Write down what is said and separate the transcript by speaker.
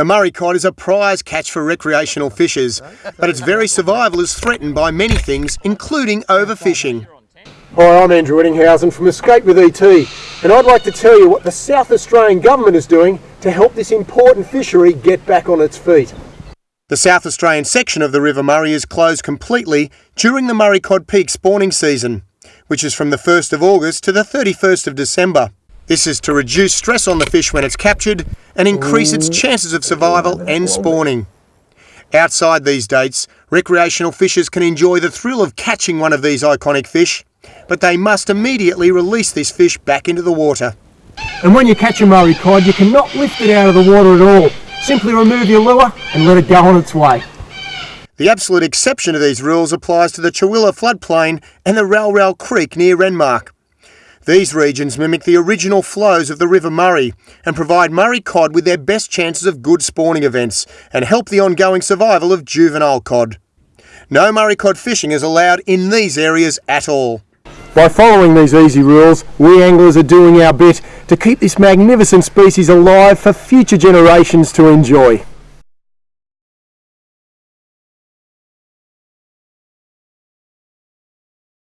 Speaker 1: The Murray cod is a prize catch for recreational fishers, but its very survival is threatened by many things, including overfishing.
Speaker 2: Hi, I'm Andrew Ettingshausen from Escape with ET, and I'd like to tell you what the South Australian Government is doing to help this important fishery get back on its feet.
Speaker 1: The South Australian section of the River Murray is closed completely during the Murray cod peak spawning season, which is from the 1st of August to the 31st of December. This is to reduce stress on the fish when it's captured and increase its chances of survival and spawning. Outside these dates, recreational fishers can enjoy the thrill of catching one of these iconic fish, but they must immediately release this fish back into the water.
Speaker 2: And when you catch a Murray cod, you cannot lift it out of the water at all. Simply remove your lure and let it go on its way.
Speaker 1: The absolute exception to these rules applies to the Chowilla floodplain and the Ral Ral Creek near Renmark. These regions mimic the original flows of the River Murray and provide Murray cod with their best chances of good spawning events and help the ongoing survival of juvenile cod. No Murray cod fishing is allowed in these areas at all.
Speaker 2: By following these easy rules, we anglers are doing our bit to keep this magnificent species alive for future generations to enjoy.